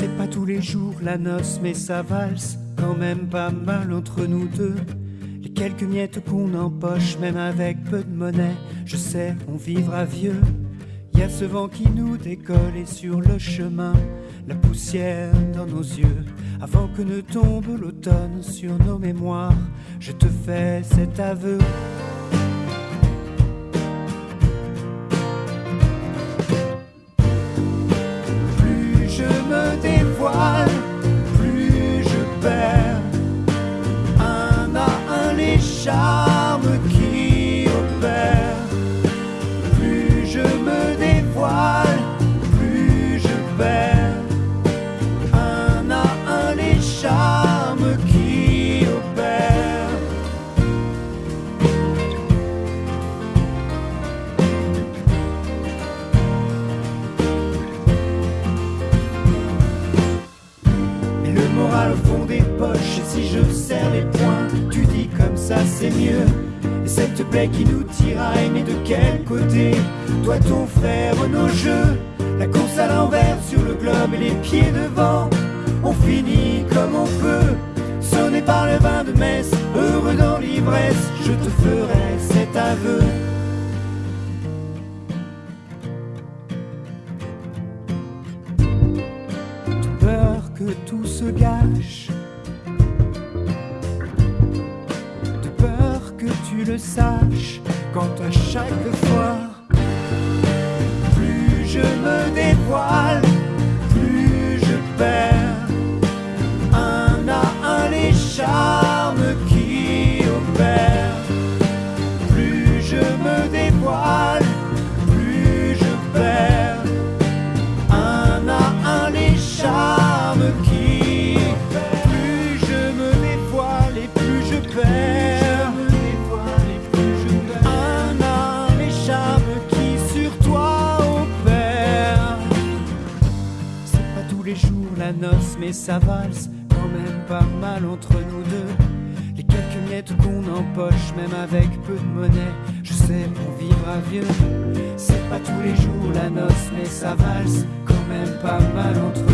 C'est pas tous les jours la noce, mais ça valse quand même pas mal entre nous deux. Les quelques miettes qu'on empoche, même avec peu de monnaie, je sais, on vivra vieux. Y a ce vent qui nous décolle et sur le chemin, la poussière dans nos yeux. Avant que ne tombe l'automne sur nos mémoires, je te fais cet aveu. Les charmes qui opèrent. Plus je me dévoile, plus je perds un à un les charmes qui opèrent. Et le moral au fond des poches, ça c'est mieux. Et cette plaie qui nous tiraille, mais de quel côté Toi, ton frère, nos jeux, la course à l'envers sur le globe et les pieds devant. On finit comme on peut, sonné par le vin de messe, heureux dans l'ivresse, je te ferai cet aveu. Peur que tout se gâche. Le saches quand à chaque fois, plus je me dévoile, la noce mais ça valse quand même pas mal entre nous deux. Les quelques miettes qu'on empoche même avec peu de monnaie je sais on vivra vieux. C'est pas tous les jours la noce mais ça valse quand même pas mal entre